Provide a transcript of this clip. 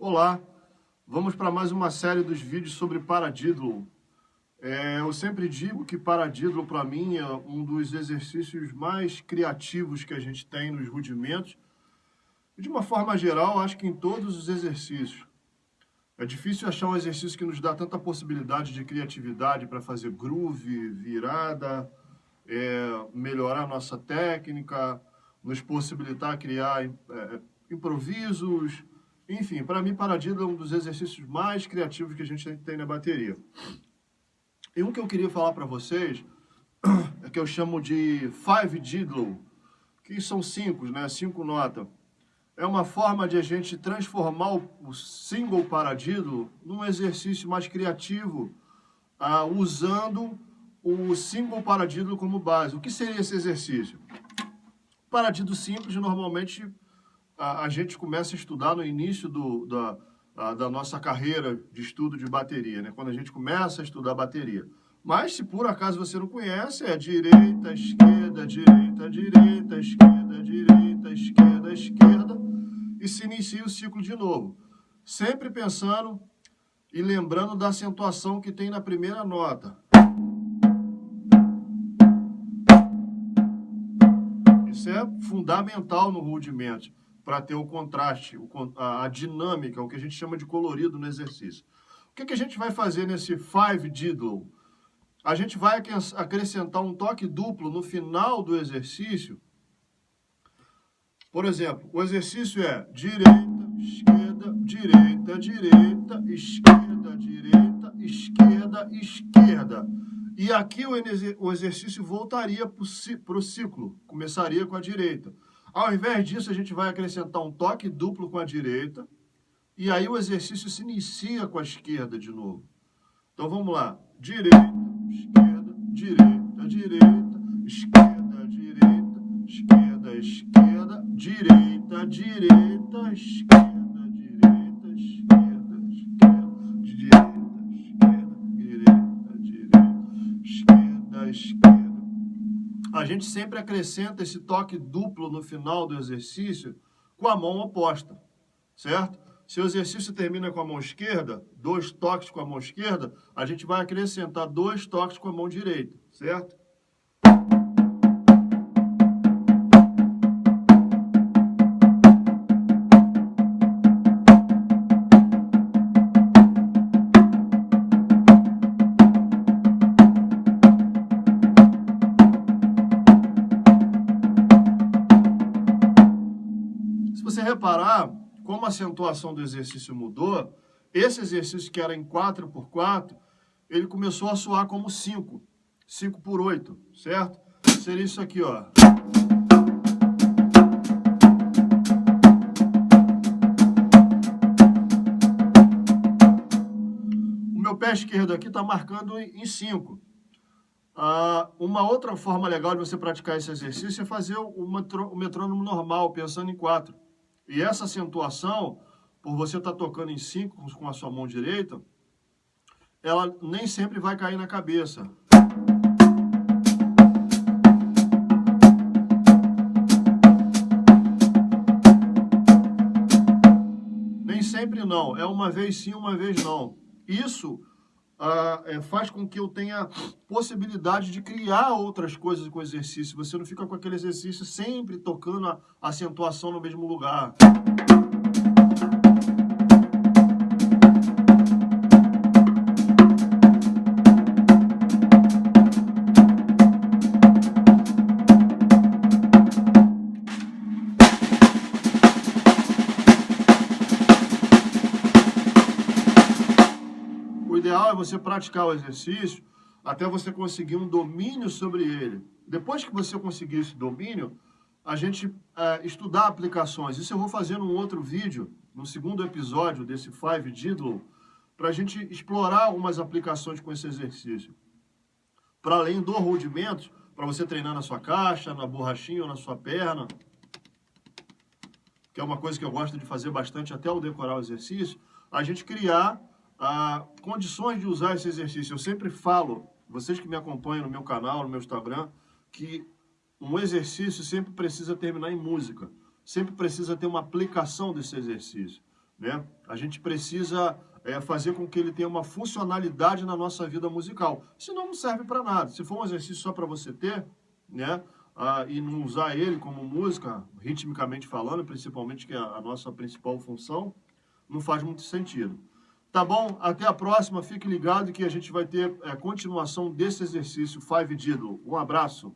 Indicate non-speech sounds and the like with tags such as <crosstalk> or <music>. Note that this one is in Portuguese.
Olá, vamos para mais uma série dos vídeos sobre paradídolo. É, eu sempre digo que paradídolo para mim é um dos exercícios mais criativos que a gente tem nos rudimentos. De uma forma geral, acho que em todos os exercícios. É difícil achar um exercício que nos dá tanta possibilidade de criatividade para fazer groove, virada, é, melhorar nossa técnica, nos possibilitar criar é, improvisos, enfim, para mim, Paradiddle é um dos exercícios mais criativos que a gente tem na bateria. E um que eu queria falar para vocês <clears throat> é que eu chamo de Five Diddle, que são cinco, né? Cinco notas. É uma forma de a gente transformar o single paradiddle num exercício mais criativo, uh, usando o single paradiddle como base. O que seria esse exercício? Paradiddle simples, normalmente a, a gente começa a estudar no início do, da, a, da nossa carreira de estudo de bateria, né? quando a gente começa a estudar bateria. Mas, se por acaso você não conhece, é direita, esquerda, direita, direita, esquerda, direita, esquerda, esquerda, e se inicia o ciclo de novo. Sempre pensando e lembrando da acentuação que tem na primeira nota. Isso é fundamental no rudimento para ter o contraste, a, dinâmica, o que a gente chama de colorido no exercício. O que, que a gente vai fazer nesse five diddle? A gente vai acrescentar um toque duplo no final do exercício. Por exemplo, o exercício é direita, esquerda, direita, direita, esquerda, direita, esquerda, esquerda. E aqui o exercício voltaria para o ciclo, começaria com a direita. Ao invés disso, a gente vai acrescentar um toque duplo com a direita, e aí o exercício se inicia com a esquerda de novo. Então vamos lá. Direita, esquerda, direita, direita, esquerda, direita, esquerda, esquerda, direita, direita, esquerda. A gente sempre acrescenta esse toque duplo no final do exercício com a mão oposta, certo? Se o exercício termina com a mão esquerda, dois toques com a mão esquerda, a gente vai acrescentar dois toques com a mão direita, certo? Reparar como a acentuação do exercício mudou, esse exercício que era em 4 por 4, ele começou a soar como 5, 5 por 8, certo? Seria isso aqui, ó. O meu pé esquerdo aqui está marcando em 5. Ah, uma outra forma legal de você praticar esse exercício é fazer o metrônomo normal, pensando em 4. E essa acentuação, por você estar tá tocando em cinco com a sua mão direita, ela nem sempre vai cair na cabeça. Nem sempre não, é uma vez sim, uma vez não. Isso ah, é, faz com que eu tenha possibilidade de criar outras coisas com o exercício. Você não fica com aquele exercício sempre tocando a acentuação no mesmo lugar. Você praticar o exercício até você conseguir um domínio sobre ele. Depois que você conseguir esse domínio, a gente é, estudar aplicações. Isso eu vou fazer num outro vídeo, no segundo episódio desse Five Diddle, para a gente explorar algumas aplicações com esse exercício. Para além do rudimento, para você treinar na sua caixa, na borrachinha ou na sua perna, que é uma coisa que eu gosto de fazer bastante até o decorar o exercício, a gente criar ah, condições de usar esse exercício. Eu sempre falo, vocês que me acompanham no meu canal, no meu Instagram, que um exercício sempre precisa terminar em música. Sempre precisa ter uma aplicação desse exercício. né? A gente precisa é, fazer com que ele tenha uma funcionalidade na nossa vida musical. Senão não serve para nada. Se for um exercício só para você ter, né? Ah, e não usar ele como música, ritmicamente falando, principalmente que é a nossa principal função, não faz muito sentido. Tá bom? Até a próxima. Fique ligado que a gente vai ter é, continuação desse exercício Five Diddle. Um abraço.